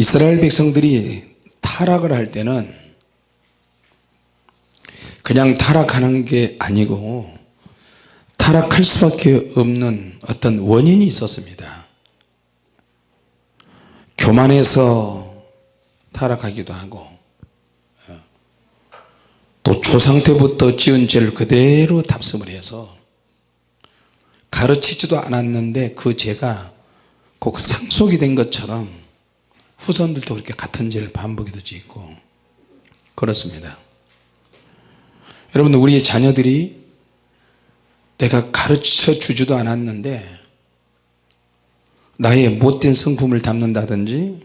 이스라엘 백성들이 타락을 할 때는 그냥 타락하는 게 아니고 타락할 수밖에 없는 어떤 원인이 있었습니다. 교만해서 타락하기도 하고 또 조상 때부터 지은 죄를 그대로 답습을 해서 가르치지도 않았는데 그 죄가 꼭 상속이 된 것처럼 후손들도 그렇게 같은 죄를 반복해서 짓고 그렇습니다. 여러분 우리의 자녀들이 내가 가르쳐 주지도 않았는데 나의 못된 성품을 담는다든지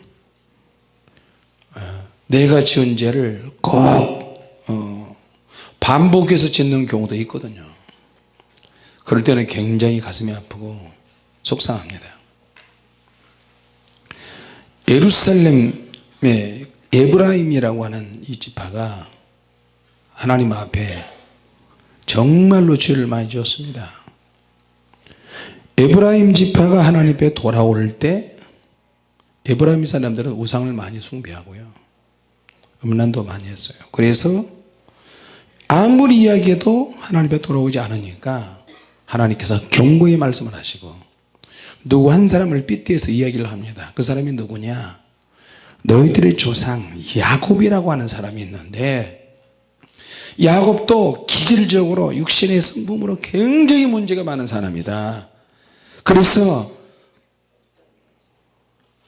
어, 내가 지은 죄를 꼭 어, 반복해서 짓는 경우도 있거든요. 그럴 때는 굉장히 가슴이 아프고 속상합니다 예루살렘의 에브라임이라고 하는 이 지파가 하나님 앞에 정말로 죄를 많이 지었습니다. 에브라임 지파가 하나님 앞에 돌아올 때 에브라임 사람들은 우상을 많이 숭배하고요. 음란도 많이 했어요. 그래서 아무리 이야기해도 하나님 앞에 돌아오지 않으니까 하나님께서 경고의 말씀을 하시고 누구 한 사람을 빗대서 이야기를 합니다. 그 사람이 누구냐? 너희들의 조상 야곱이라고 하는 사람이 있는데 야곱도 기질적으로 육신의 성품으로 굉장히 문제가 많은 사람이다. 그래서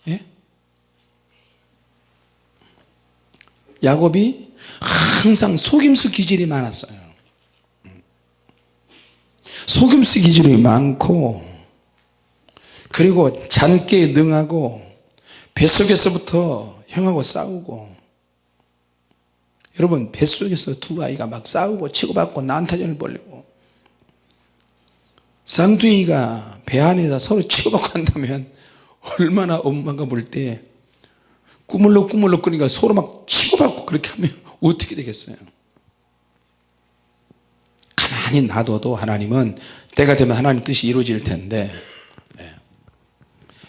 예? 야곱이 항상 속임수 기질이 많았어요. 속임수 기질이 많고 그리고 잔깨에 능하고 뱃속에서부터 형하고 싸우고 여러분 뱃속에서 두 아이가 막 싸우고 치고받고 난타전을 벌리고 쌍둥이가 배 안에서 서로 치고받고 한다면 얼마나 엄마가 볼 때 꾸물럭 꾸물럭 거리니까 서로 막 치고받고 그렇게 하면 어떻게 되겠어요 가만히 놔둬도 하나님은 때가 되면 하나님 뜻이 이루어질 텐데 네.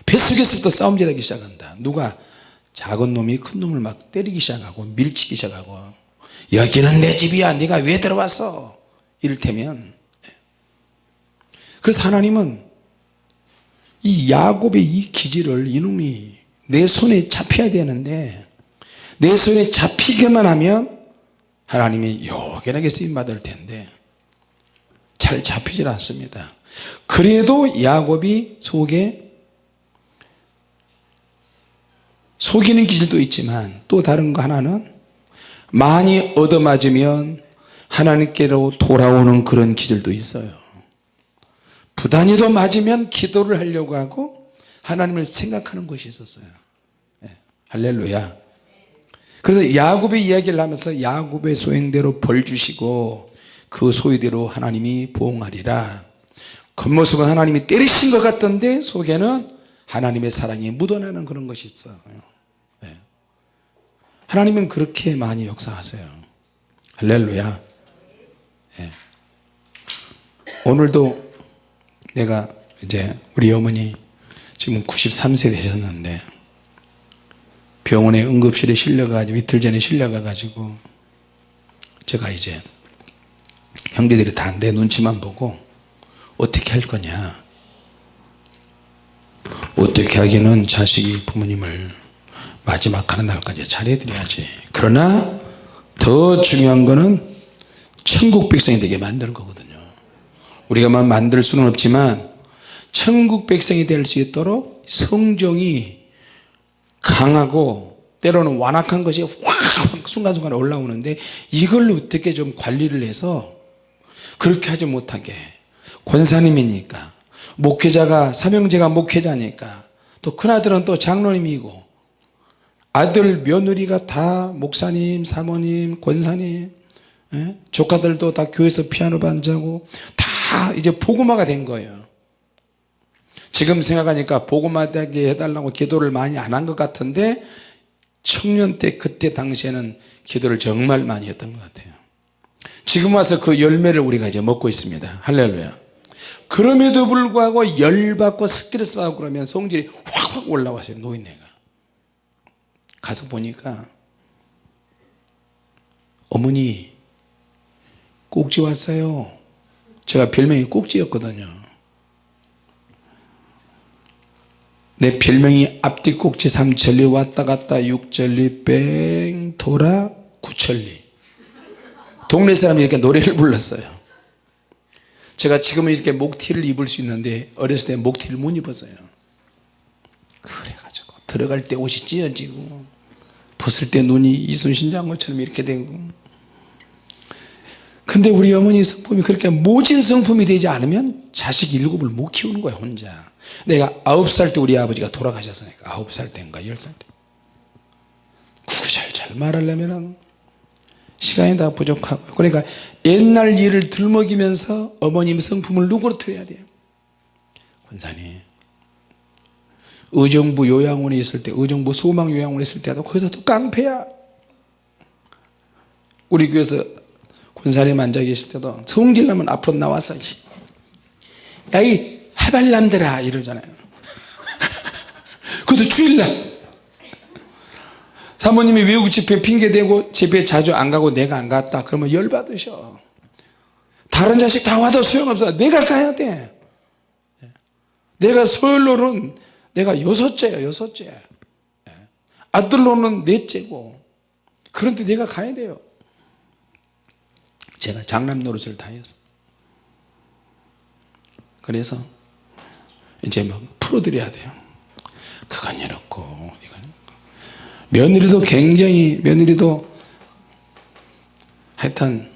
뱃속에서부터 싸움질하기 시작한다. 누가 작은 놈이 큰 놈을 막 때리기 시작하고 밀치기 시작하고 여기는 내 집이야 네가 왜 들어왔어? 이를테면 그래서 하나님은 이 야곱의 이 기질을 이놈이 내 손에 잡혀야 되는데 내 손에 잡히기만 하면 하나님이 요긴하게 쓰임받을 텐데 잘 잡히질 않습니다. 그래도 야곱이 속에 속이는 기질도 있지만 또 다른 거 하나는 많이 얻어맞으면 하나님께로 돌아오는 그런 기질도 있어요 부단히도 맞으면 기도를 하려고 하고 하나님을 생각하는 것이 있었어요 네. 할렐루야 그래서 야곱의 이야기를 하면서 야곱의 소행대로 벌 주시고 그 소유대로 하나님이 보응하리라 겉모습은 하나님이 때리신 것 같던데 속에는 하나님의 사랑이 묻어나는 그런 것이 있어요 네. 하나님은 그렇게 많이 역사하세요. 할렐루야. 네. 오늘도 내가 이제 우리 어머니 지금 93세 되셨는데 병원에 응급실에 실려가지고 이틀 전에 실려가가지고 제가 이제 형제들이 다 내 눈치만 보고 어떻게 할 거냐. 어떻게 하기는 자식이 부모님을 마지막 하는 날까지 잘해드려야지. 그러나 더 중요한 거는 천국 백성이 되게 만드는 거거든요. 우리가만 만들 수는 없지만 천국 백성이 될 수 있도록 성정이 강하고 때로는 완악한 것이 확 순간순간 올라오는데 이걸 어떻게 좀 관리를 해서 그렇게 하지 못하게. 권사님이니까 목회자가 삼형제가 목회자니까 또 큰아들은 또 장로님이고 아들 며느리가 다 목사님 사모님 권사님 예? 조카들도 다 교회에서 피아노 반주하고 다 이제 복음화가 된 거예요. 지금 생각하니까 복음화되게 해달라고 기도를 많이 안 한 것 같은데 청년 때 그때 당시에는 기도를 정말 많이 했던 것 같아요. 지금 와서 그 열매를 우리가 이제 먹고 있습니다. 할렐루야. 그럼에도 불구하고 열받고 스트레스 받고 그러면 성질이 확확 올라왔어요 노인네가 가서 보니까 어머니 꼭지 왔어요. 제가 별명이 꼭지였거든요. 내 별명이 앞뒤 꼭지 삼천리 왔다 갔다 육천리 뺑 돌아 구천리. 동네 사람이 이렇게 노래를 불렀어요. 제가 지금은 이렇게 목티를 입을 수 있는데 어렸을 때 목티를 못 입었어요. 그래가지고 들어갈 때 옷이 찢어지고 벗을 때 눈이 이순신 장군처럼 이렇게 되고 근데 우리 어머니 성품이 그렇게 모진 성품이 되지 않으면 자식 일곱을 못 키우는 거야 혼자. 내가 아홉 살 때 우리 아버지가 돌아가셨으니까 아홉 살 때인가 열 살 때 구절잘 말하려면 시간이 다 부족하고. 그러니까 옛날 일을 들먹이면서 어머님 성품을 누그러뜨려야 돼요? 권사님 의정부 요양원에 있을 때 의정부 소망 요양원에 있을 때도 거기서 또 깡패야. 우리 교회에서 군사님 앉아 계실 때도 성질나면 앞으로 나와서 야이 해발남들아 이러잖아요. 그것도 주일날. 사모님이 외국 집회 핑계대고 집회 자주 안 가고 내가 안 갔다. 그러면 열받으셔. 다른 자식 다 와도 소용없어. 내가 가야 돼. 내가 서울로는 내가 여섯째야 여섯째. 아들로는 넷째고 그런데 내가 가야 돼요. 제가 장남 노릇을 다 해서 그래서 이제 뭐 풀어드려야 돼요. 그건 이렇고 이건 이렇고. 며느리도 굉장히 며느리도 하여튼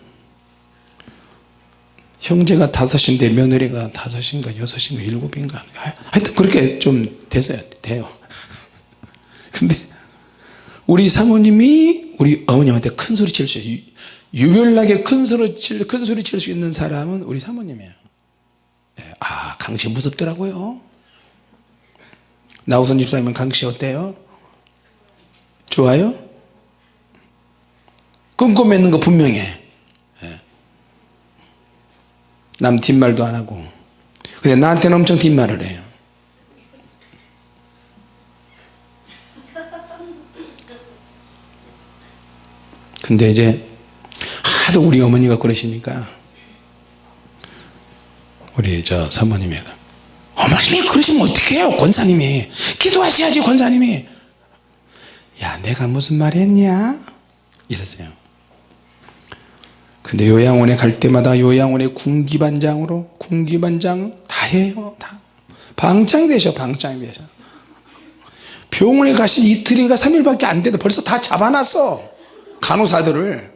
형제가 다섯인데 며느리가 다섯인가 여섯인가 일곱인가. 하여튼 그렇게 좀 됐어요 돼요. 근데 우리 사모님이 우리 어머님한테 큰 소리 칠 수 유별나게 큰 소리 칠, 큰 소리 칠 수 있는 사람은 우리 사모님이에요. 예, 아 강씨 무섭더라고요. 나우선 집사님은 강씨 어때요? 좋아요? 끊고 맺는 거 분명해 예. 남 뒷말도 안 하고. 근데 나한테는 엄청 뒷말을 해요. 근데 이제 하도 우리 어머니가 그러시니까 우리 저 사모님이 어머님이 그러시면 어떡해요? 권사님이. 기도하셔야지 권사님이. 야 내가 무슨 말 했냐? 이러세요 근데 요양원에 갈 때마다 요양원에 군기반장으로 군기반장 다 해요 다. 방장이 되셔 방장이 되셔. 병원에 가신 이틀인가 3일밖에 안 돼도 벌써 다 잡아놨어 간호사들을.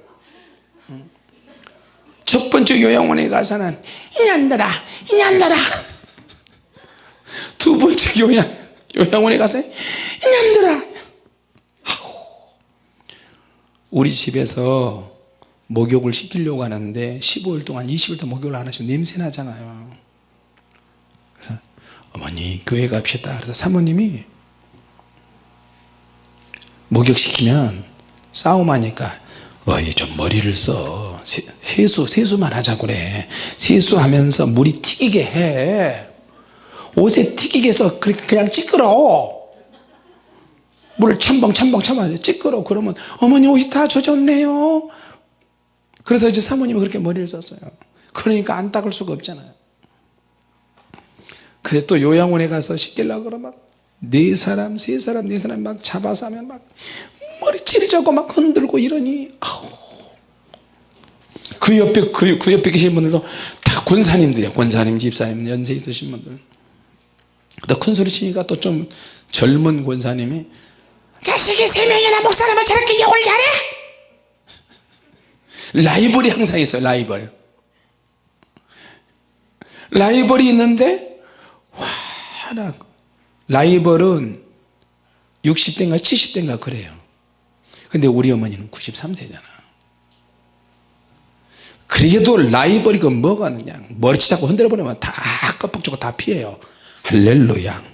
첫 번째 요양원에 가서는 이년들아 이년들아 두 번째 요양, 요양원에 가서 이년들아 우리 집에서 목욕을 시키려고 하는데 15일 동안 20일 동안 목욕을 안 하시면 냄새 나잖아요. 그래서 어머니 교회 갑시다. 그래서 사모님이 목욕시키면 싸움하니까 어이 좀 머리를 써. 세수 세수만 하자 그래. 세수하면서 물이 튀기게 해. 옷에 튀기게 해서 그냥 찌끄러. 물을 첨벙 첨벙 첨벙 찌끄러. 그러면 어머니 옷이 다 젖었네요 그래서 이제 사모님이 그렇게 머리를 썼어요 그러니까 안 닦을 수가 없잖아요 그래 또 요양원에 가서 씻기려고 그러면 네 사람 세 사람 네 사람 막 잡아서 하면 막 머리 찌르자고 막 흔들고 이러니 아우. 그 옆에 그, 그 옆에 계신 분들도 다 권사님들이야 권사님 집사님 연세 있으신 분들 또 큰 소리 치니까 또 좀 젊은 권사님이 자식이 세 명이나 목사님을 저렇게 욕을 잘해? 라이벌이 항상 있어요 라이벌. 라이벌이 있는데 와 라이벌은 60대인가 70대인가 그래요. 근데 우리 어머니는 93세잖아. 그래도 라이벌이 그 뭐가 그냥 머리치 잡고 흔들어 버리면 다 껍질 주고 다 피해요. 할렐루야.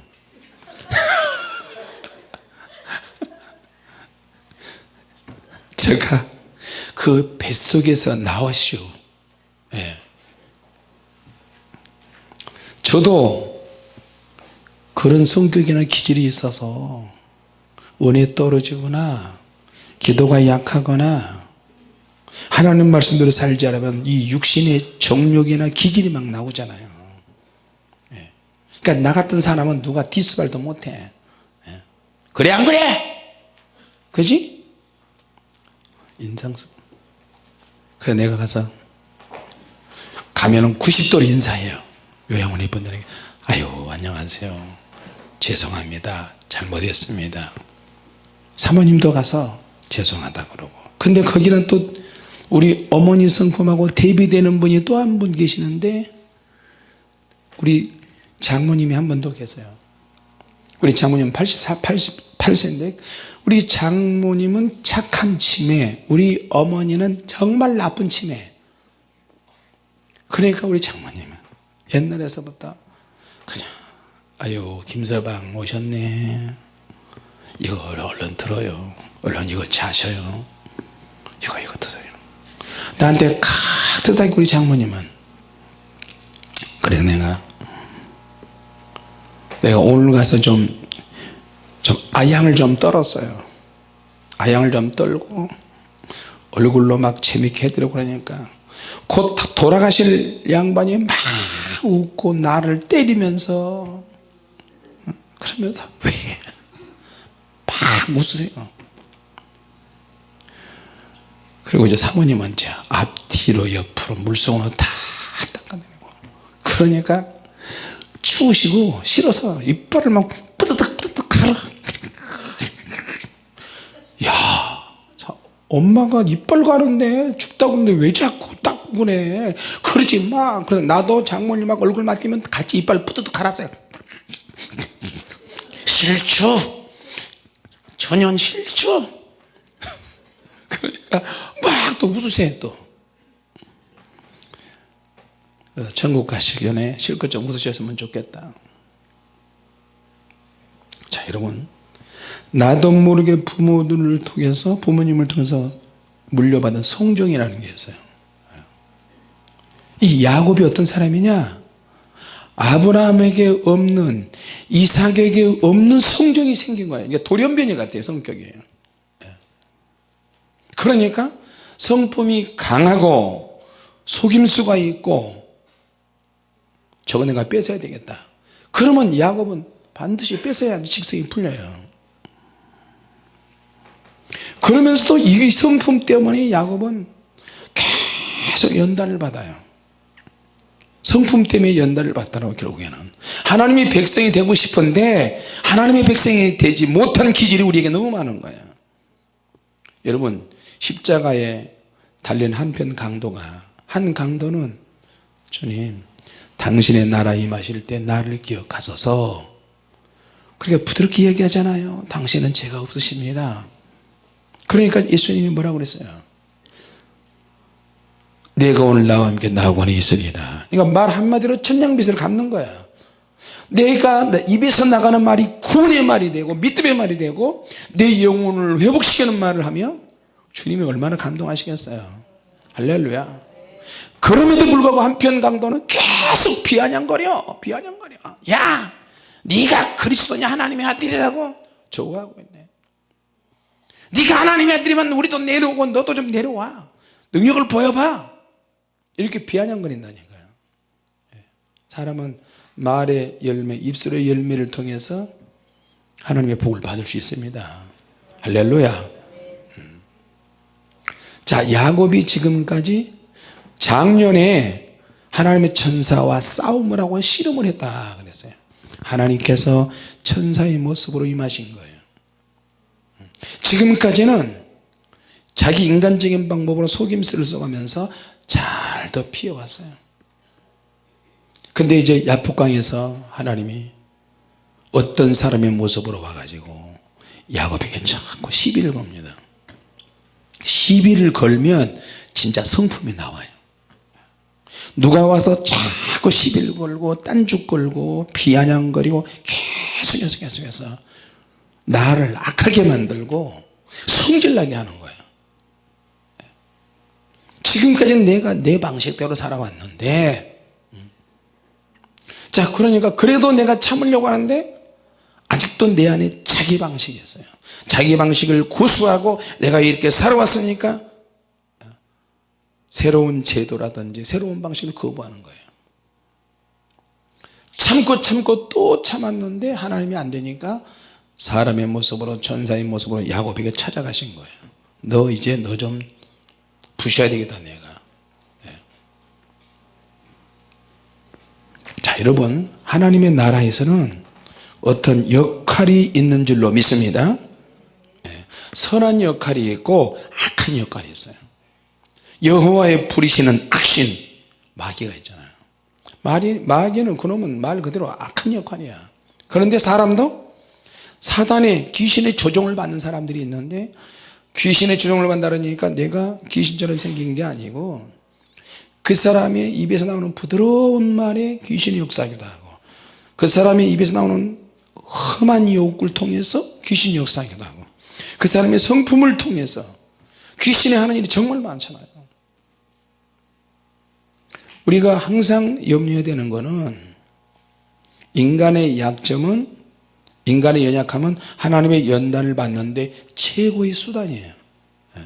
제가 그 뱃속에서 나왔슈 예. 저도 그런 성격이나 기질이 있어서 원에 떨어지거나 기도가 약하거나 하나님 말씀대로 살지 않으면 이 육신의 정욕이나 기질이 막 나오잖아요 예. 그러니까 나 같은 사람은 누가 디스발도 못해 예. 그래 안 그래 그지 인상수 그래 내가 가서 가면은 90도로 인사해요. 요양원 이분들에게. 아유 안녕하세요. 죄송합니다. 잘못했습니다. 사모님도 가서 죄송하다 그러고. 근데 거기는 또 우리 어머니 성품하고 대비되는 분이 또 한 분 계시는데 우리 장모님이 한 분 더 계세요. 우리 장모님 84, 88세인데 우리 장모님은 착한 치매 우리 어머니는 정말 나쁜 치매. 그러니까 우리 장모님은 옛날에서부터 그냥 아유 김서방 오셨네. 이거 얼른 들어요. 얼른 이거 자셔요. 이거 이거 들어요. 나한테 카드다기 우리 장모님은 그래 내가 내가 오늘 가서 좀, 좀 아양을 좀 떨었어요. 아양을 좀 떨고 얼굴로 막 재밌게 해드리고 그러니까 곧 돌아가실 양반이 막 웃고 나를 때리면서 그러면서 왜 막 웃으세요? 그리고 이제 사모님은 이제 앞뒤로 옆으로 물속으로 다 닦아내고 그러니까 추우시고 싫어서 이빨을 막 야 자, 엄마가 이빨 가는데 춥다고 하는데 왜 자꾸 닦고 그래? 그러지 마. 그래서 나도 장모님하고 얼굴 맞대면 같이 이빨 뿌드득 갈았어요. 싫죠 전혀 싫죠 그러니까 막 또 웃으세요 또. 그래서 천국 가시기 전에 실컷 좀 웃으셨으면 좋겠다 자 여러분. 나도 모르게 부모들을 통해서 부모님을 통해서 물려받은 성정이라는 게 있어요. 이 야곱이 어떤 사람이냐? 아브라함에게 없는 이삭에게 없는 성정이 생긴 거예요. 이게 돌연변이 같아요 성격이. 그러니까 성품이 강하고 속임수가 있고 저거 내가 뺏어야 되겠다. 그러면 야곱은 반드시 뺏어야 직성이 풀려요. 그러면서도 이 성품 때문에 야곱은 계속 연단을 받아요. 성품 때문에 연단을 받더라고 결국에는. 하나님이 백성이 되고 싶은데 하나님의 백성이 되지 못한 기질이 우리에게 너무 많은 거예요. 여러분 십자가에 달린 한편 강도가 한 강도는 주님 당신의 나라 임하실 때 나를 기억하소서 그렇게 부드럽게 얘기하잖아요. 당신은 죄가 없으십니다. 그러니까 예수님이 뭐라고 그랬어요? 내가 오늘 나와 함께 나하고는 있으리라. 그러니까 말 한마디로 천냥빚을 갚는 거야. 내가 입에서 나가는 말이 구원의 말이 되고 믿음의 말이 되고 내 영혼을 회복시키는 말을 하면 주님이 얼마나 감동하시겠어요. 할렐루야. 그럼에도 불구하고 한편 강도는 계속 비아냥거려 비아냥거려. 야 네가 그리스도냐? 하나님의 아들이라고? 조구하고 있네. 네가 하나님의 아들이면 우리도 내려오고 너도 좀 내려와. 능력을 보여봐. 이렇게 비아냥거린다니까요. 예. 사람은 말의 열매 입술의 열매를 통해서 하나님의 복을 받을 수 있습니다. 할렐루야. 자 야곱이 지금까지 작년에 하나님의 천사와 싸움을 하고 씨름을 했다 그랬어요 하나님께서 천사의 모습으로 임하신 거예요. 지금까지는 자기 인간적인 방법으로 속임수를 써가면서 잘 더 피해왔어요. 근데 이제 야폭강에서 하나님이 어떤 사람의 모습으로 와가지고 야곱에게 자꾸 시비를 겁니다. 시비를 걸면 진짜 성품이 나와요 누가 와서 자꾸 시비를 걸고 딴죽 걸고 비아냥거리고 계속 계속해서 나를 악하게 만들고 성질나게 하는 거예요. 지금까지는 내가 내 방식대로 살아왔는데 자 그러니까 그래도 내가 참으려고 하는데 아직도 내 안에 자기 방식이 있어요. 자기 방식을 고수하고 내가 이렇게 살아왔으니까 새로운 제도라든지 새로운 방식을 거부하는 거예요. 참고 참고 또 참았는데 하나님이 안 되니까 사람의 모습으로 천사의 모습으로 야곱에게 찾아가신 거예요. 너 이제 너 좀 부셔야 되겠다 내가. 예. 자 여러분 하나님의 나라에서는 어떤 역할이 있는 줄로 믿습니다. 예. 선한 역할이 있고 악한 역할이 있어요 여호와의 부리시는 악신. 마귀가 있잖아요. 마귀, 마귀는 그놈은 말 그대로 악한 역할이야. 그런데 사람도 사단의 귀신의 조종을 받는 사람들이 있는데 귀신의 조종을 받는다니까 내가 귀신처럼 생긴 게 아니고 그 사람의 입에서 나오는 부드러운 말에 귀신이 역사하기도 하고 그 사람의 입에서 나오는 험한 욕을 통해서 귀신이 역사하기도 하고 그 사람의 성품을 통해서 귀신이 하는 일이 정말 많잖아요 우리가 항상 염려해야 되는 것은 인간의 약점은 인간의 연약함은 하나님의 연단을 받는데 최고의 수단이에요. 예.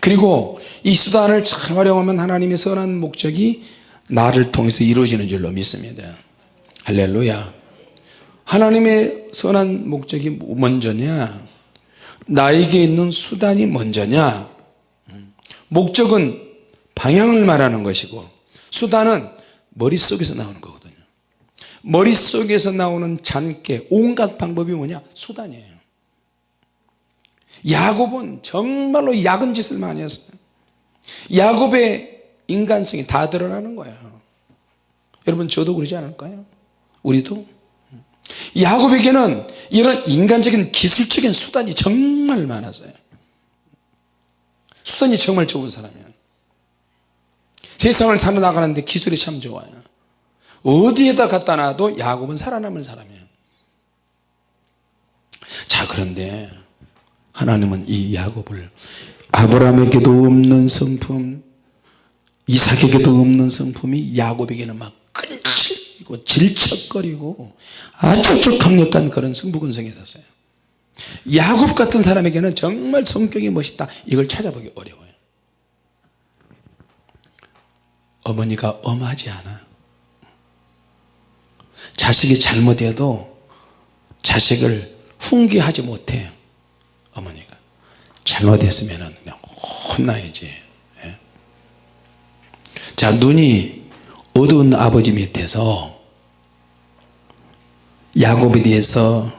그리고 이 수단을 잘 활용하면 하나님의 선한 목적이 나를 통해서 이루어지는 줄로 믿습니다. 할렐루야. 하나님의 선한 목적이 먼저냐? 나에게 있는 수단이 먼저냐? 목적은 방향을 말하는 것이고 수단은 머릿속에서 나오는 거거든요. 머릿속에서 나오는 잔깨 온갖 방법이 뭐냐? 수단이에요. 야곱은 정말로 야근 짓을 많이 했어요. 야곱의 인간성이 다 드러나는 거예요. 여러분 저도 그러지 않을까요? 우리도? 야곱에게는 이런 인간적인 기술적인 수단이 정말 많았어요. 수단이 정말 좋은 사람이에요 세상을 살아나가는데 기술이 참 좋아요. 어디에다 갖다 놔도 야곱은 살아남을 사람이에요. 자 그런데 하나님은 이 야곱을 아브라함에게도 없는 성품 이삭에게도 없는 성품이 야곱에게는 막 끈질기고 질척거리고 아주 강력한 그런 승부근성이 있었어요. 야곱 같은 사람에게는 정말 성격이 멋있다. 이걸 찾아보기 어려워요 어머니가 엄하지 않아. 자식이 잘못해도 자식을 훈계하지 못해 어머니가. 잘못했으면 그냥 혼나야지. 예? 자 눈이 어두운 아버지 밑에서 야곱에 대해서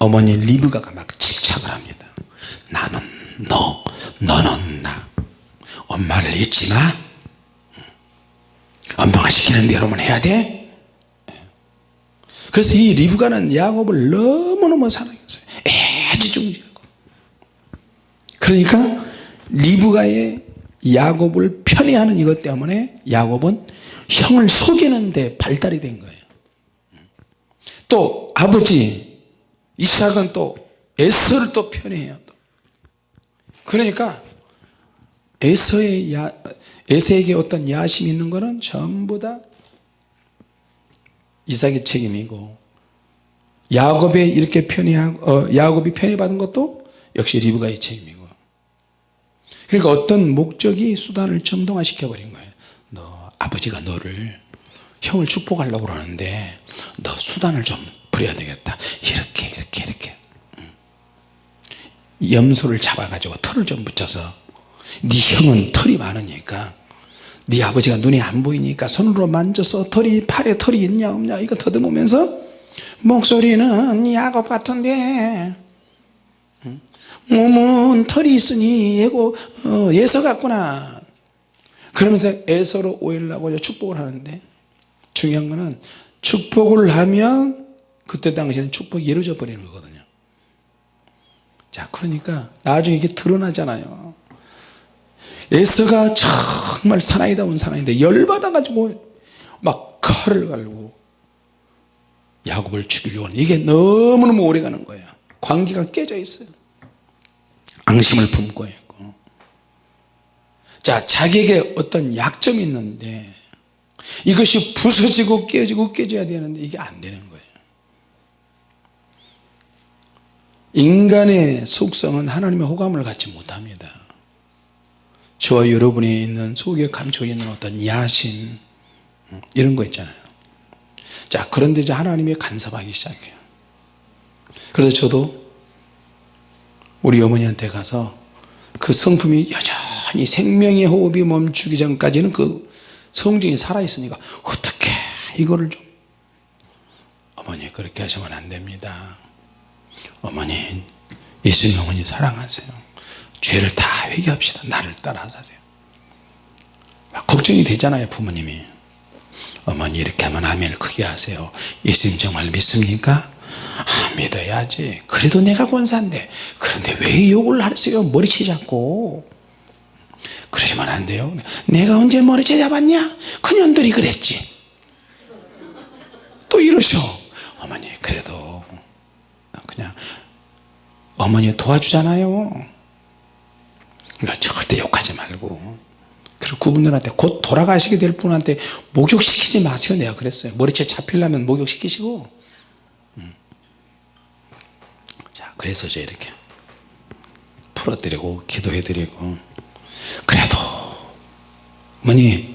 어머니 리브가가 막 집착을 합니다. 나는 너 너는 나. 엄마를 잊지 마 시키는 대로만 해야 돼? 그래서 이 리브가는 야곱을 너무너무 사랑했어요. 애지중지하고. 그러니까 리브가의 야곱을 편애하는 이것 때문에 야곱은 형을 속이는 데 발달이 된 거예요. 또 아버지 이삭은 또 에서를 또 편애해요 그러니까 에서의 야, 에서에게 어떤 야심이 있는 것은 전부 다 이삭의 책임이고 야곱에 이렇게 편애하고 어, 야곱이 편애받은 것도 역시 리브가의 책임이고. 그러니까 어떤 목적이 수단을 정동화시켜 버린 거예요. 너 아버지가 너를 형을 축복하려고 그러는데 너 수단을 좀 부려야 되겠다. 이렇게 이렇게 이렇게. 염소를 잡아 가지고 털을 좀 붙여서 네 형은 털이 많으니까 네 아버지가 눈에 안 보이니까 손으로 만져서 털이 팔에 털이 있냐 없냐 이거 더듬으면서 목소리는 야곱 같은데 몸은 털이 있으니 예고 어, 예서 같구나. 그러면서 에서로 오일라고 축복을 하는데 중요한 거는 축복을 하면 그때 당시에는 축복이 이루어져 버리는 거거든요. 자 그러니까 나중에 이게 드러나잖아요 에스더가 정말 사나이다운 사나이인데 열받아 가지고 막 칼을 갈고 야곱을 죽이려고 하는 이게 너무너무 오래가는 거예요. 관계가 깨져 있어요. 앙심을 품고 있고. 자 자기에게 어떤 약점이 있는데 이것이 부서지고 깨지고 깨져야 되는데 이게 안 되는 거예요. 인간의 속성은 하나님의 호감을 갖지 못합니다 저와 여러분이 있는 속에 감춰 있는 어떤 야심 이런 거 있잖아요. 자 그런데 이제 하나님이 간섭하기 시작해요. 그래서 저도 우리 어머니한테 가서 그 성품이 여전히 생명의 호흡이 멈추기 전까지는 그 성정이 살아있으니까 어떻게 이거를 좀. 어머니 그렇게 하시면 안 됩니다. 어머니 예수님 어머니 사랑하세요 죄를 다 회개합시다. 나를 따라 사세요. 막 걱정이 되잖아요 부모님이. 어머니 이렇게 하면 아멘을 크게 하세요. 예수님 정말 믿습니까? 아, 믿어야지. 그래도 내가 권사인데. 그런데 왜 욕을 하세요? 머리채 잡고. 그러시면 안 돼요. 내가 언제 머리채 잡았냐? 그년들이 그랬지. 또 이러셔. 어머니 그래도 그냥 어머니 도와주잖아요 그러니까 절대 욕하지 말고. 그리고 그분들한테 곧 돌아가시게 될 분한테 목욕시키지 마세요. 내가 그랬어요. 머리채 잡히려면 목욕시키시고. 음. 자 그래서 이제 이렇게 풀어드리고 기도해드리고. 그래도 어머니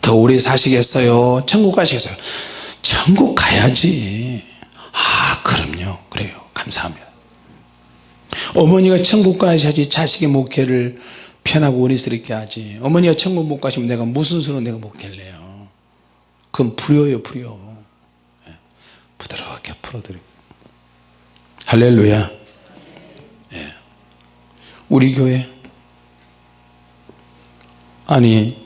더 오래 사시겠어요? 천국 가시겠어요? 천국 가야지. 아 그럼요. 그래요. 감사합니다 어머니가 천국 가셔야지 자식의 목회를 편하고 원리스럽게 하지. 어머니가 천국 못 가시면 내가 무슨 수로 내가 목회를 해요? 그건 불효요 불효. 예. 부드럽게 풀어드리고. 할렐루야. 예. 우리 교회. 아니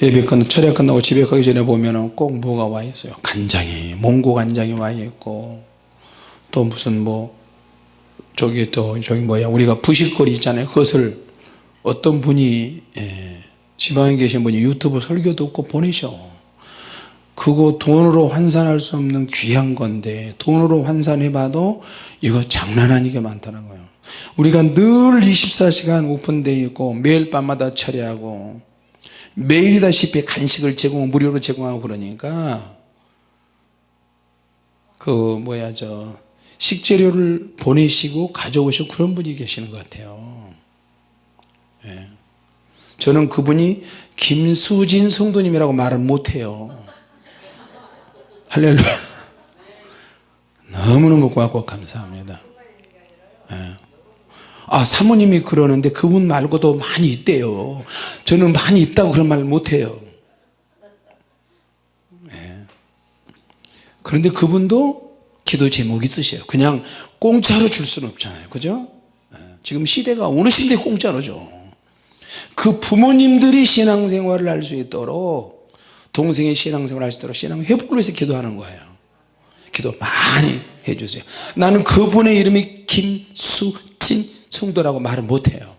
예배 끝 철야 끝나고 집에 가기 전에 보면은 꼭 뭐가 와 있어요? 간장이. 몽고 간장이 와 있고. 또 무슨 뭐 저기 또 저기 뭐야 우리가 부식거리 있잖아요. 그것을 어떤 분이 예, 지방에 계신 분이 유튜브 설교 듣고 보내셔. 그거 돈으로 환산할 수 없는 귀한 건데 돈으로 환산해 봐도 이거 장난 아니게 많다는 거예요. 우리가 늘 24시간 오픈되어 있고 매일 밤마다 처리하고 매일이다시피 간식을 제공 무료로 제공하고 그러니까 그 뭐야 저 식재료를 보내시고 가져오시고 그런 분이 계시는 것 같아요 예. 저는 그분이 김수진 성도님이라고 말을 못해요 할렐루야 너무너무 고맙고 감사합니다 예. 아 사모님이 그러는데 그분 말고도 많이 있대요 저는 많이 있다고 그런 말 못해요 예. 그런데 그분도 기도 제목이 있으셔요. 그냥 공짜로 줄 수는 없잖아요. 그죠? 예. 지금 시대가 어느 시대에 공짜로 줘그 부모님들이 신앙생활을 할 수 있도록 동생이 신앙생활을 할 수 있도록 신앙 회복을 위해서 기도하는 거예요. 기도 많이 해주세요. 나는 그분의 이름이 김수진 성도라고 말을 못해요.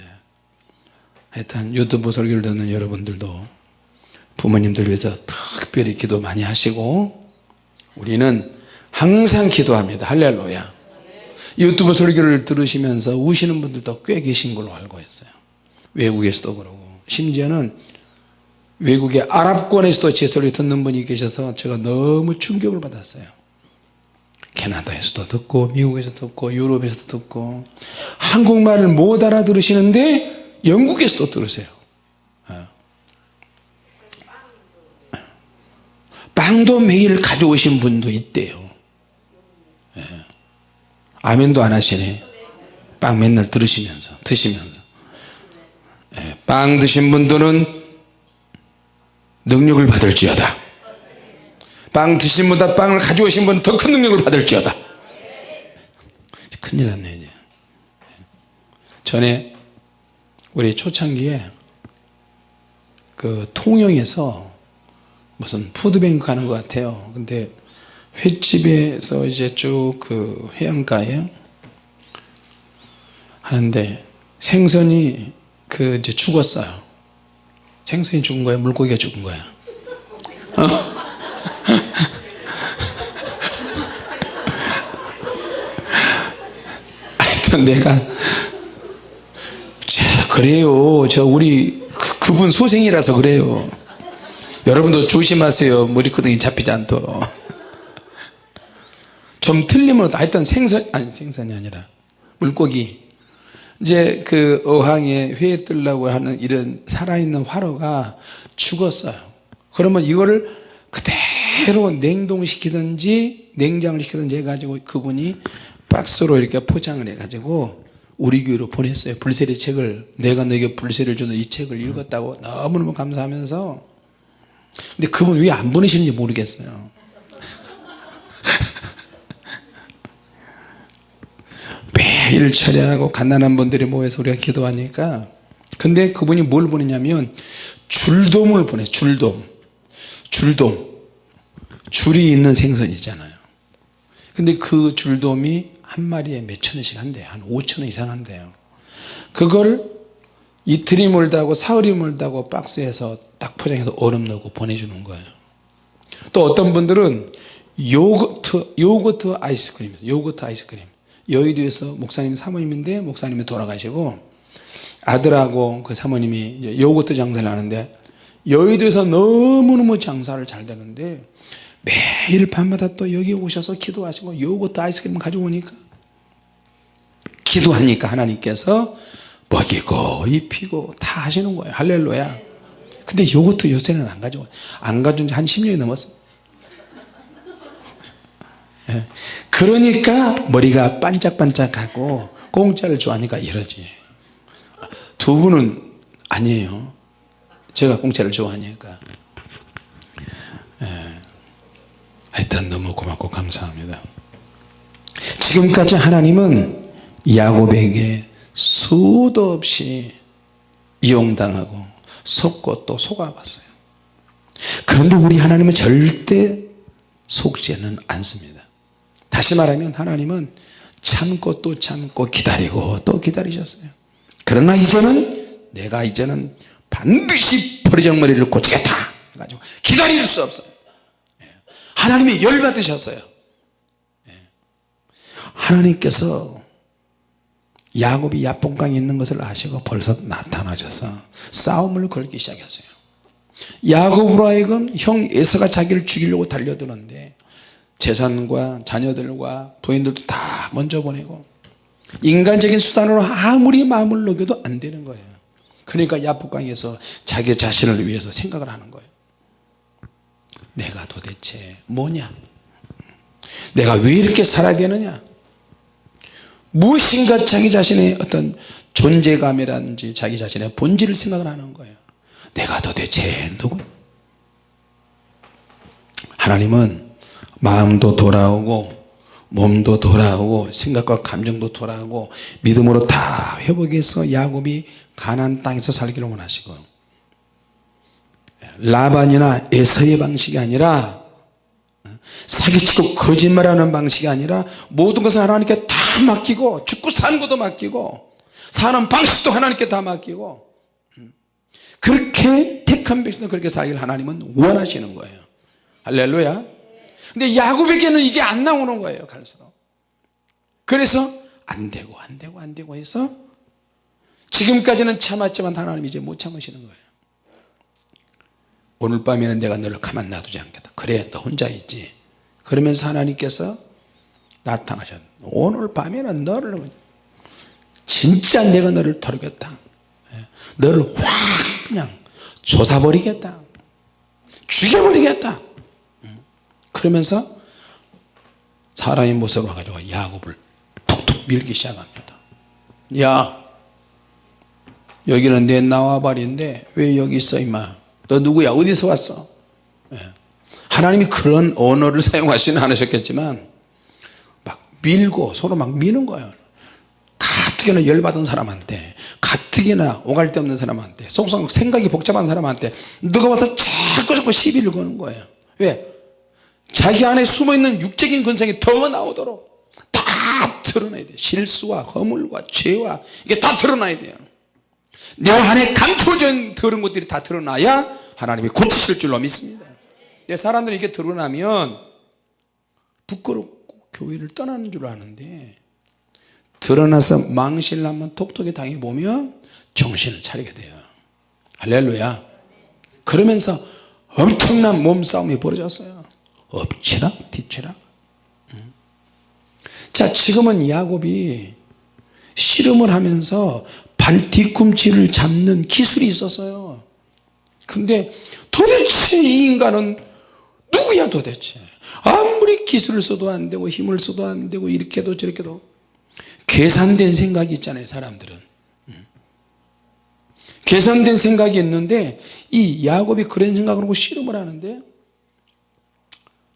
예. 하여튼 유튜브 설교를 듣는 여러분들도 부모님들 위해서 특별히 기도 많이 하시고 우리는 항상 기도합니다. 할렐루야. 유튜브 설교를 들으시면서 우시는 분들도 꽤 계신 걸로 알고 있어요. 외국에서도 그러고. 심지어는 외국의 아랍권에서도 제 소리 듣는 분이 계셔서 제가 너무 충격을 받았어요. 캐나다에서도 듣고 미국에서 듣고 유럽에서도 듣고 한국말을 못 알아들으시는데 영국에서도 들으세요 빵도 매일 가져오신 분도 있대요. 예. 아멘도 안 하시네. 빵 맨날 들으시면서 드시면서. 예. 빵 드신 분들은 능력을 받을지어다. 빵 드신 분보다 빵을 가져오신 분은 더 큰 능력을 받을지어다. 큰일 났네 이제. 전에 우리 초창기에 그 통영에서 무슨 푸드뱅크 하는 것 같아요. 근데 횟집에서 이제 쭉 그 해안가에 하는데 생선이 그 이제 죽었어요. 생선이 죽은 거야? 물고기가 죽은 거야? 어? 하여튼 내가 자 그래요. 저 우리 그, 그분 소생이라서 그래요 여러분도 조심하세요. 머리끄덩이 잡히지 않도록. 좀 틀리면 하여튼 생선 아니 생선이 아니라 물고기. 이제 그 어항에 회 뜨려고 하는 이런 살아있는 화로가 죽었어요. 그러면 이거를 그대로 냉동시키든지 냉장을 시키든지 해가지고 그분이 박스로 이렇게 포장을 해가지고 우리 교회로 보냈어요. 불세리 책을. 내가 너에게 불세를 주는 이 책을 읽었다고 너무너무 감사하면서 근데 그분 왜 안 보내시는지 모르겠어요. 매일 철야하고 갓난한 분들이 모여서 우리가 기도하니까. 근데 그분이 뭘 보내냐면 줄돔을 보내 줄돔. 줄돔. 줄이 있는 생선이잖아요. 근데 그 줄돔이 한 마리에 몇천 원씩 한대요. 한 5천 원 이상 한대요. 그걸 이틀이 멀다고 사흘이 멀다고 박스에서 딱 포장해서 얼음 넣고 보내주는 거예요. 또 어떤 분들은 요거트 요거트 아이스크림 요거트 아이스크림. 여의도에서 목사님 사모님인데 목사님이 돌아가시고 아들하고 그 사모님이 요거트 장사를 하는데 여의도에서 너무너무 장사를 잘 되는데 매일 밤마다 또 여기 오셔서 기도하시고 요거트 아이스크림 가지고 오니까 기도하니까 하나님께서 먹이고 입히고 다 하시는 거예요. 할렐루야. 근데 요거트 요새는 안 가지고 안 가져온 지한 10년이 넘었어. 예. 그러니까 머리가 반짝반짝하고 공짜를 좋아하니까 이러지. 두 분은 아니에요. 제가 공짜를 좋아하니까. 예. 하여튼 너무 고맙고 감사합니다. 지금까지 하나님은 야곱에게 수도 없이 이용당하고 속고 또 속아봤어요. 그런데 우리 하나님은 절대 속지는 않습니다. 다시 말하면 하나님은 참고 또 참고 기다리고 또 기다리셨어요. 그러나 이제는 내가 이제는 반드시 버리장머리를 고치겠다 해가지고 기다릴 수 없어요. 예. 하나님이 열받으셨어요. 예. 하나님께서 야곱이 야뽕강에 있는 것을 아시고 벌써 나타나셔서 싸움을 걸기 시작했어요. 야곱으로 하여금 형 에서가 자기를 죽이려고 달려드는데 재산과 자녀들과 부인들도 다 먼저 보내고 인간적인 수단으로 아무리 마음을 녹여도 안 되는 거예요. 그러니까 야복강에서 자기 자신을 위해서 생각을 하는 거예요. 내가 도대체 뭐냐? 내가 왜 이렇게 살아야 되느냐 무엇인가 자기 자신의 어떤 존재감이라든지 자기 자신의 본질을 생각을 하는 거예요. 내가 도대체 누구? 하나님은 마음도 돌아오고 몸도 돌아오고 생각과 감정도 돌아오고 믿음으로 다 회복해서 야곱이 가난 땅에서 살기를 원하시고 라반이나 에서의 방식이 아니라 사기치고 거짓말하는 방식이 아니라 모든 것을 하나님께 다 맡기고 죽고 사는 것도 맡기고 사는 방식도 하나님께 다 맡기고 그렇게 택한 백성도 그렇게 살기를 하나님은 원하시는 거예요. 할렐루야. 근데 야곱에게는 이게 안 나오는 거예요 갈수록. 그래서 안 되고 안 되고 안 되고 해서 지금까지는 참았지만 하나님 이제 못 참으시는 거예요. 오늘 밤에는 내가 너를 가만 놔두지 않겠다. 그래 너 혼자 있지 그러면서 하나님께서 나타나셨 오늘 밤에는 너를 진짜 내가 너를 털겠다 예. 너를 확 그냥 조사버리겠다 죽여버리겠다 음. 그러면서 사람의 모습을 가지고 야곱을 툭툭 밀기 시작합니다 야 여기는 내 나와발인데 왜 여기 있어 임마 너 누구야 어디서 왔어 예. 하나님이 그런 언어를 사용하시는 않으셨겠지만 막 밀고 서로 막 미는 거예요. 가뜩이나 열받은 사람한테 가뜩이나 오갈 데 없는 사람한테 속상 생각이 복잡한 사람한테 누가 와서 자꾸 자꾸 시비를 거는 거예요. 왜? 자기 안에 숨어있는 육적인 근성이 더 나오도록 다 드러나야 돼요. 실수와 허물과 죄와 이게 다 드러나야 돼요. 내 안에 감춰진 더러운 것들이 다 드러나야 하나님이 고치실 줄로 믿습니다 내 사람들이 이렇게 드러나면 부끄럽고 교회를 떠나는 줄 아는데 드러나서 망신을 한번 톡톡히 당해보면 정신을 차리게 돼요. 할렐루야. 그러면서 엄청난 몸싸움이 벌어졌어요. 엎치락 뒤치락. 자 지금은 야곱이 씨름을 하면서 발 뒤꿈치를 잡는 기술이 있었어요. 근데 도대체 이 인간은 누구야 도대체? 아무리 기술을 써도 안 되고 힘을 써도 안 되고 이렇게도 저렇게도 계산된 생각이 있잖아요 사람들은. 음. 계산된 생각이 있는데 이 야곱이 그런 생각을 하고 씨름을 하는데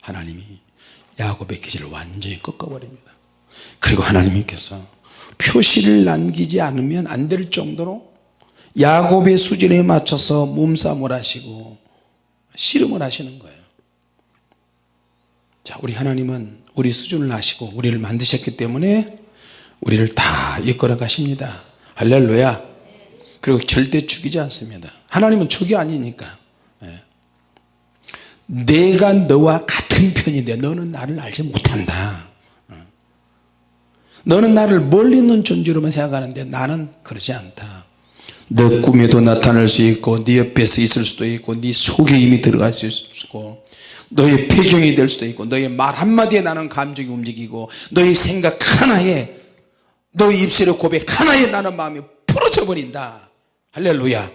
하나님이 야곱의 기질을 완전히 꺾어버립니다. 그리고 하나님께서 표시를 남기지 않으면 안 될 정도로 야곱의 수준에 맞춰서 몸싸움을 하시고 씨름을 하시는 거예요 자 우리 하나님은 우리 수준을 아시고 우리를 만드셨기 때문에 우리를 다 이끌어 가십니다. 할렐루야. 그리고 절대 죽이지 않습니다. 하나님은 죽이 아니니까. 예. 내가 너와 같은 편인데 너는 나를 알지 못한다. 어. 너는 나를 멀리 있는 존재로만 생각하는데 나는 그러지 않다. 너 꿈에도 나타날 수 있고 네 옆에서 있을 수도 있고 네 속에 이미 들어갈 수 있고 너의 배경이 될 수도 있고 너의 말 한마디에 나는 감정이 움직이고 너의 생각 하나에 너의 입술의 고백 하나에 나는 마음이 풀어져 버린다. 할렐루야.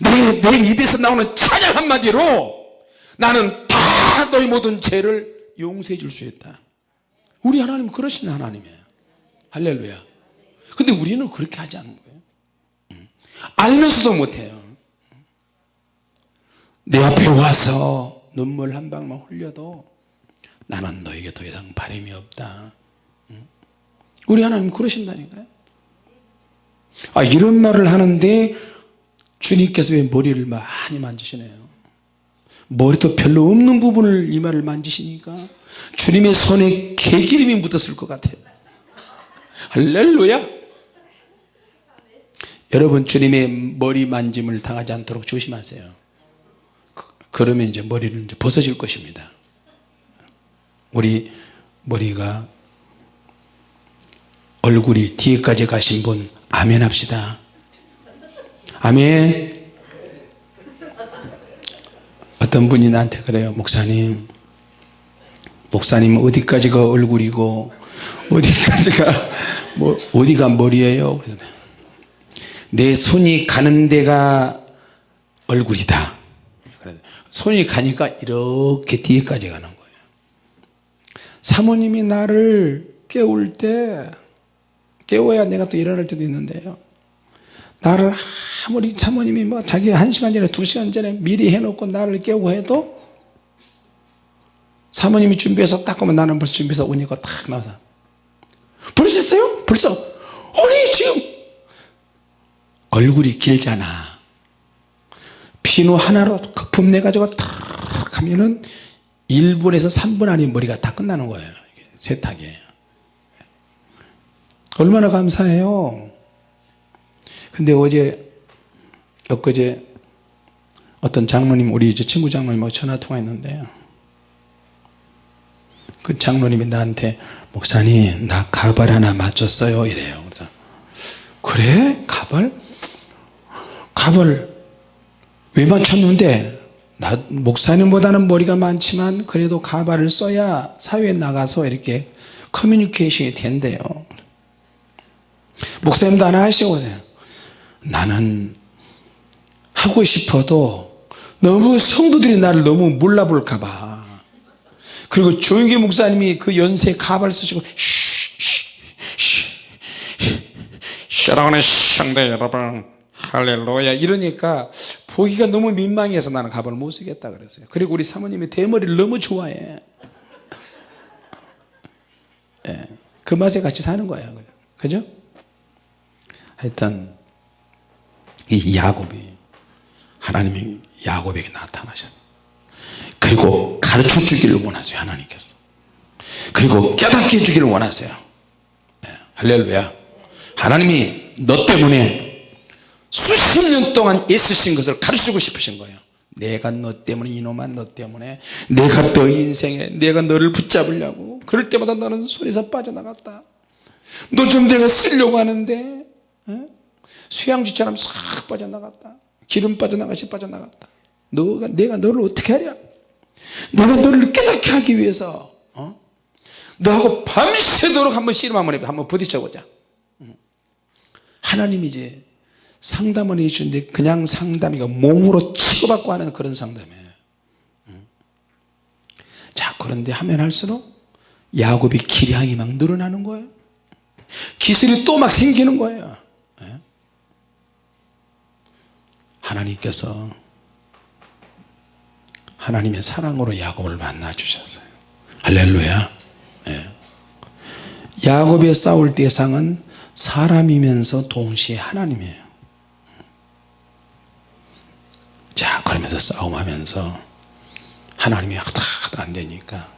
너의 내 입에서 나오는 찬양 한마디로 나는 다 너의 모든 죄를 용서해 줄 수 있다. 우리 하나님은 그러신 하나님이에요. 할렐루야. 근데 우리는 그렇게 하지 않는 거예요. 음. 알면서도 못해요. 내 앞에 와서 눈물 한 방만 흘려도 나는 너에게 더 이상 바람이 없다. 음. 우리 하나님 그러신다니까요. 아 이런 말을 하는데 주님께서 왜 머리를 많이 만지시네요? 머리도 별로 없는 부분을 이 말을 만지시니까 주님의 손에 개기름이 묻었을 것 같아요. 할렐루야! 여러분 주님의 머리 만짐을 당하지 않도록 조심하세요 그, 그러면 이제 머리를 이제 벗어질 것입니다. 우리 머리가 얼굴이 뒤에까지 가신 분 아멘 합시다. 아멘. 어떤 분이 나한테 그래요? 목사님 목사님 어디까지가 얼굴이고 어디까지가 뭐 어디가 머리예요? 내 손이 가는 데가 얼굴이다 손이 가니까 이렇게 뒤에까지 가는 거예요 사모님이 나를 깨울 때 깨워야 내가 또 일어날 때도 있는데요 나를 아무리 사모님이 뭐 자기 한 시간 전에 두 시간 전에 미리 해놓고 나를 깨우고 해도 사모님이 준비해서 딱 오면 나는 벌써 준비해서 오니까 딱 나와서 벌써 했어요? 벌써? 아니 지금 얼굴이 길잖아 비누 하나로 거품 내 가지고 탁 하면은 1분에서 3분 안에 머리가 다 끝나는 거예요 세탁이 얼마나 감사해요. 근데 어제 엊그제 어떤 장로님 우리 이제 친구 장로님하고 전화 통화했는데요 그 장로님이 나한테 목사님 나 가발 하나 맞췄어요. 이래요. 그래서 그래? 가발? 가발 왜 맞췄는데 나 목사님보다는 머리가 많지만 그래도 가발을 써야 사회에 나가서 이렇게 커뮤니케이션이 된대요 목사님도 하나 하시고 나는 하고 싶어도 너무 성도들이 나를 너무 몰라볼까봐 그리고 조영기 목사님이 그 연세 가발 쓰시고 사랑하는 성도 여러분 할렐루야 이러니까 보기가 너무 민망해서 나는 가발을 못 쓰겠다 그랬어요. 그리고 우리 사모님이 대머리를 너무 좋아해. 예, 그 맛에 같이 사는 거예요. 그죠? 하여튼 이 야곱이 하나님이 야곱에게 나타나셨 그리고 가르쳐 주기를 원하세요 하나님께서. 그리고 깨닫게 해주기를 원하세요. 네, 할렐루야. 하나님이 너 때문에 수십 년 동안 애쓰신 것을 가르치고 싶으신 거예요. 내가 너 때문에 이놈아 너 때문에 내가 너 인생에 내가 너를 붙잡으려고 그럴 때마다 너는 손에서 빠져나갔다. 너 좀 내가 쓰려고 하는데 어? 수양지처럼 싹 빠져나갔다. 기름 빠져나가시 빠져나갔다. 너가 내가 너를 어떻게 하랴? 내가 너를 깨닫게 하기 위해서 어? 너하고 밤새도록 한번 씨름 한번 해보자 한번 부딪혀보자. 하나님이 이제 상담을 해주는데 그냥 상담이가 몸으로 치고받고 하는 그런 상담이에요. 자 그런데 하면 할수록 야곱이 기량이 막 늘어나는 거예요. 기술이 또 막 생기는 거예요. 예? 하나님께서 하나님의 사랑으로 야곱을 만나 주셨어요. 할렐루야. 예. 야곱의 싸울 대상은 사람이면서 동시에 하나님이에요 자 그러면서 싸움하면서 하나님이 하다 하다 안 되니까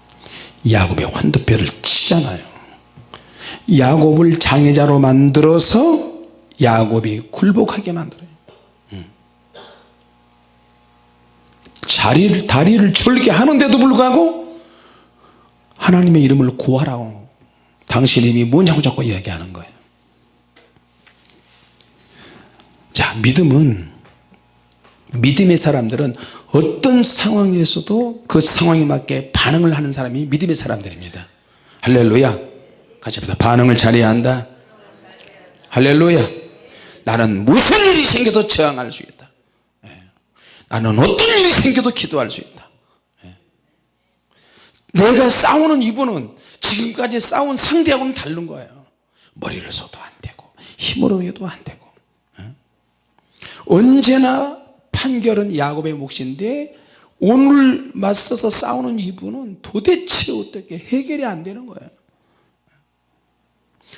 야곱의 환도뼈를 치잖아요. 야곱을 장애자로 만들어서 야곱이 굴복하게 만들어요. 음. 자리를, 다리를 절게 하는데도 불구하고 하나님의 이름을 구하라고 당신 이름이 뭐냐고 자꾸 이야기하는 거예요. 자 믿음은 믿음의 사람들은 어떤 상황에서도 그 상황에 맞게 반응을 하는 사람이 믿음의 사람들입니다. 할렐루야. 같이 합시다. 반응을 잘해야 한다. 할렐루야. 나는 무슨 일이 생겨도 저항할 수 있다. 예. 나는 어떤 일이 생겨도 기도할 수 있다. 예. 내가 싸우는 이분은 지금까지 싸운 상대하고는 다른 거예요. 머리를 써도 안 되고 힘으로 해도 안 되고 예. 언제나 판결은 야곱의 몫인데 오늘 맞서서 싸우는 이분은 도대체 어떻게 해결이 안 되는 거예요.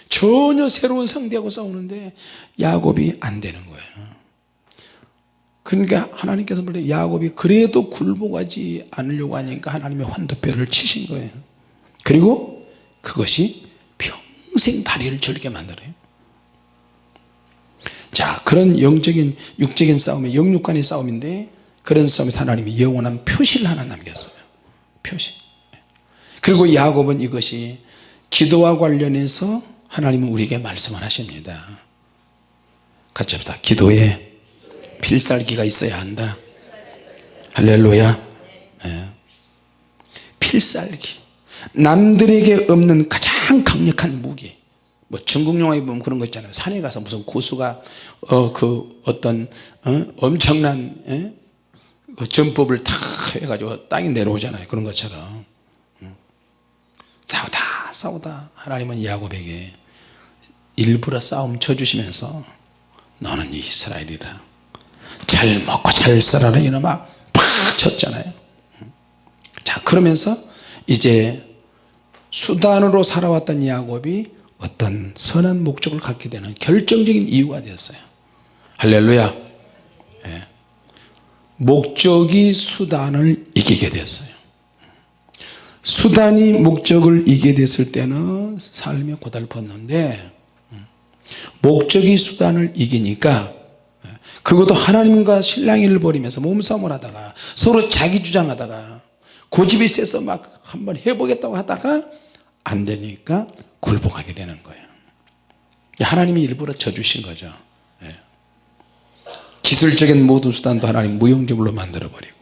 전혀 새로운 상대하고 싸우는데 야곱이 안 되는 거예요. 그러니까 하나님께서 볼 때 야곱이 그래도 굴복하지 않으려고 하니까 하나님의 환도뼈를 치신 거예요. 그리고 그것이 평생 다리를 절게 만들어요. 자 그런 영적인 육적인 싸움이 영육간의 싸움인데 그런 싸움에서 하나님이 영원한 표시를 하나 남겼어요. 표시. 그리고 야곱은 이것이 기도와 관련해서 하나님은 우리에게 말씀을 하십니다. 같이 합시다. 기도에 필살기가 있어야 한다. 할렐루야. 네. 필살기. 남들에게 없는 가장 강력한 무기 뭐 중국 영화에 보면 그런 거 있잖아요. 산에 가서 무슨 고수가 어 그 어떤 어? 엄청난 예? 그 전법을 다 해가지고 땅에 내려오잖아요. 그런 것처럼. 싸우다 싸우다. 하나님은 야곱에게 일부러 싸움 쳐주시면서 너는 이스라엘이라. 잘 먹고 잘 살아라. 이놈아 팍 쳤잖아요. 자 그러면서 이제 수단으로 살아왔던 야곱이 어떤 선한 목적을 갖게 되는 결정적인 이유가 되었어요. 할렐루야. 예. 목적이 수단을 이기게 됐어요. 수단이 목적을 이기게 됐을 때는 삶이 고달팠는데 목적이 수단을 이기니까 그것도 하나님과 신랑이를 벌이면서 몸싸움을 하다가 서로 자기 주장하다가 고집이 세서 막 한번 해보겠다고 하다가 안 되니까 굴복하게 되는 거예요. 하나님이 일부러 져주신 거죠. 예. 기술적인 모든 수단도 하나님 무용지물로 만들어 버리고.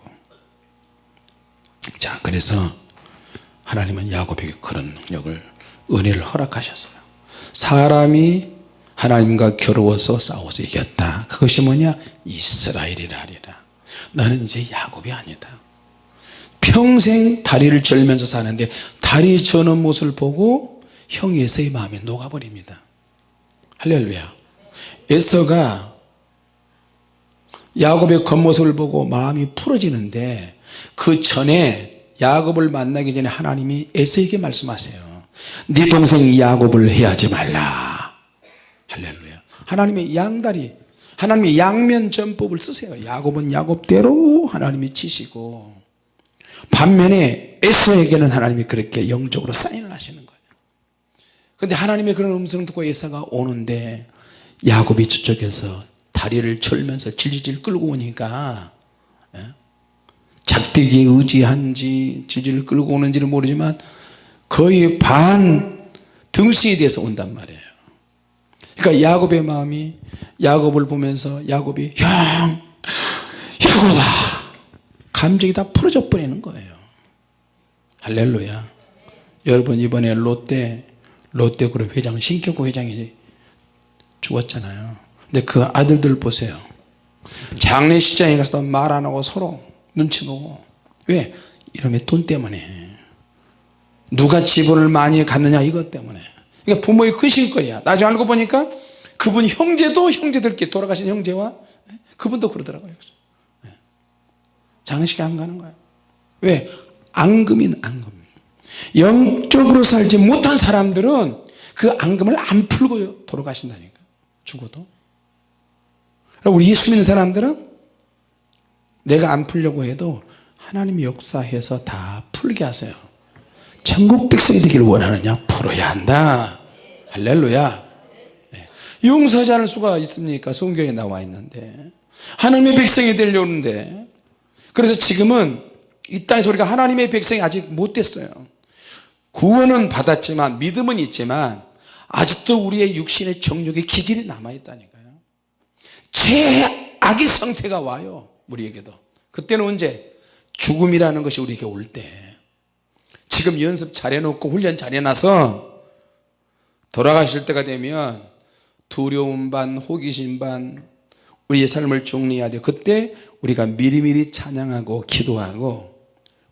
자 그래서 하나님은 야곱에게 그런 능력을 은혜를 허락하셨어요. 사람이 하나님과 겨루어서 싸워서 이겼다. 그것이 뭐냐? 이스라엘이라 하리라. 나는 이제 야곱이 아니다 평생 다리를 절면서 사는데 다리 저는 모습을 보고 형 에서의 마음이 녹아버립니다. 할렐루야. 에서가 야곱의 겉모습을 보고 마음이 풀어지는데 그 전에 야곱을 만나기 전에 하나님이 에서에게 말씀하세요. 네 동생 야곱을 해하지 말라. 할렐루야. 하나님의 양다리 하나님의 양면 전법을 쓰세요. 야곱은 야곱대로 하나님이 치시고 반면에 에서에게는 하나님이 그렇게 영적으로 사인을 하시는 거예요 근데 하나님의 그런 음성을 듣고 에서가 오는데 야곱이 저쪽에서 다리를 절면서 질질 끌고 오니까 예? 작대기에 의지한지 질질 끌고 오는지는 모르지만 거의 반 등수에 대해서 온단 말이에요 그러니까 야곱의 마음이 야곱을 보면서 야곱이 형 야곱아 감정이 다 풀어져 버리는 거예요. 할렐루야. 여러분 이번에 롯데 롯데그룹 회장 신격구 회장이 죽었잖아요. 근데 그 아들들 보세요. 장례식장에 가서 말 안 하고 서로 눈치 보고. 왜? 이놈의 돈 때문에. 누가 지분을 많이 갖느냐 이것 때문에. 그러니까 부모의 크신 거야. 나중에 알고 보니까 그분 형제도 형제들끼리 돌아가신 형제와 그분도 그러더라고요 장례식에 안 가는 거예요. 왜? 앙금인 앙금. 영적으로 살지 못한 사람들은 그 앙금을 안 풀고 돌아가신다니까. 죽어도. 우리 예수 믿는 사람들은 내가 안 풀려고 해도 하나님이 역사해서 다 풀게 하세요. 천국 백성이 되기를 원하느냐? 풀어야 한다. 할렐루야. 네. 용서하지 수가 있습니까? 성경에 나와 있는데. 하나님의 백성이 되려는데 그래서 지금은 이 땅에서 우리가 하나님의 백성이 아직 못 됐어요. 구원은 받았지만 믿음은 있지만 아직도 우리의 육신의 정욕의 기질이 남아있다니까요. 최악의 상태가 와요 우리에게도. 그때는 언제 죽음이라는 것이 우리에게 올 때. 지금 연습 잘해놓고 훈련 잘해놔서 돌아가실 때가 되면 두려움 반 호기심 반 우리의 삶을 정리해야 돼요. 그때 우리가 미리미리 찬양하고 기도하고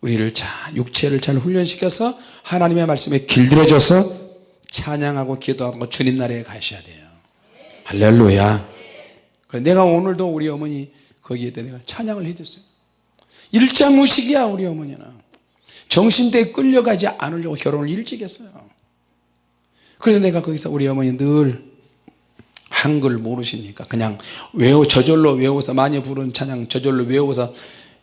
우리를 자 육체를 잘 훈련시켜서 하나님의 말씀에 길들여져서 찬양하고 기도하고 주님 나라에 가셔야 돼요. 할렐루야. 내가 오늘도 우리 어머니 거기에 내가 찬양을 해줬어요. 일자무식이야 우리 어머니는. 정신대에 끌려가지 않으려고 결혼을 일찍 했어요. 그래서 내가 거기서 우리 어머니 늘 한글 모르시니까 그냥 외워 저절로 외워서 많이 부른 찬양 저절로 외워서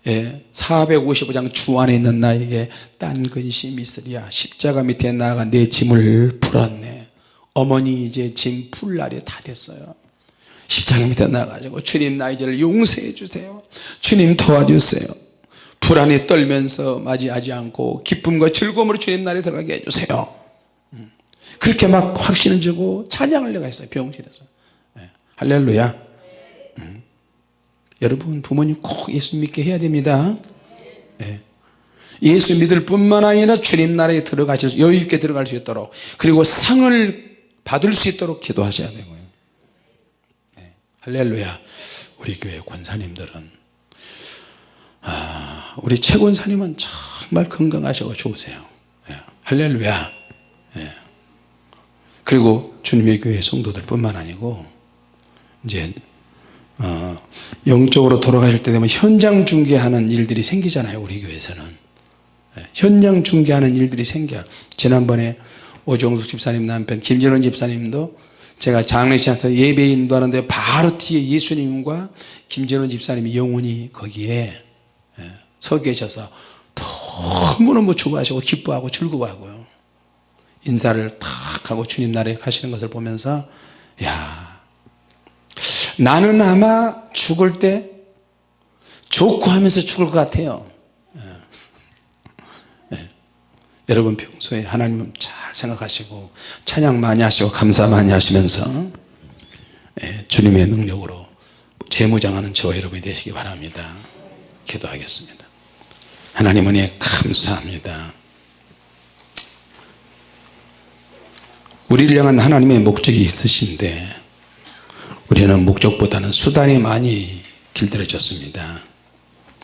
예, 455장 주 안에 있는 나에게 딴 근심이 있으리야 십자가 밑에 나가 내 짐을 풀었네. 어머니 이제 짐 풀 날이 다 됐어요. 십자가 밑에 나가지고 주님 나 이제를 용서해 주세요. 주님 도와주세요. 불안에 떨면서 맞이하지 않고 기쁨과 즐거움으로 주님 날에 들어가게 해주세요. 음. 그렇게 막 확신을 주고 찬양을 내가 했어요 병실에서. 예, 할렐루야 여러분 부모님 꼭 예수 믿게 해야 됩니다 예. 예수 믿을 뿐만 아니라 주님 나라에 들어가실 여유 있게 들어갈 수 있도록 그리고 상을 받을 수 있도록 기도하셔야 되고요 예. 할렐루야 우리 교회 권사님들은 아, 우리 최 권사님은 정말 건강하시고 좋으세요 예. 할렐루야 예. 그리고 주님의 교회 성도들 뿐만 아니고 이제 어, 영적으로 돌아가실 때 되면 현장 중계하는 일들이 생기잖아요 우리 교회에서는. 예, 현장 중계하는 일들이 생겨. 지난번에 오종숙 집사님 남편 김전원 집사님도 제가 장례식장에서 예배 인도하는데 바로 뒤에 예수님과 김전원 집사님이 영원히 거기에 예, 서 계셔서 너무너무 좋아하시고 기뻐하고 즐거워하고요. 인사를 탁 하고 주님 나라에 가시는 것을 보면서 야 나는 아마 죽을 때 좋고 하면서 죽을 것 같아요 예. 예. 여러분 평소에 하나님 잘 생각하시고 찬양 많이 하시고 감사 많이 하시면서 예. 주님의 능력으로 재무장하는 저와 여러분이 되시기 바랍니다 기도하겠습니다 하나님 은혜 감사합니다 우리를 향한 하나님의 목적이 있으신데 우리는 목적보다는 수단이 많이 길들여졌습니다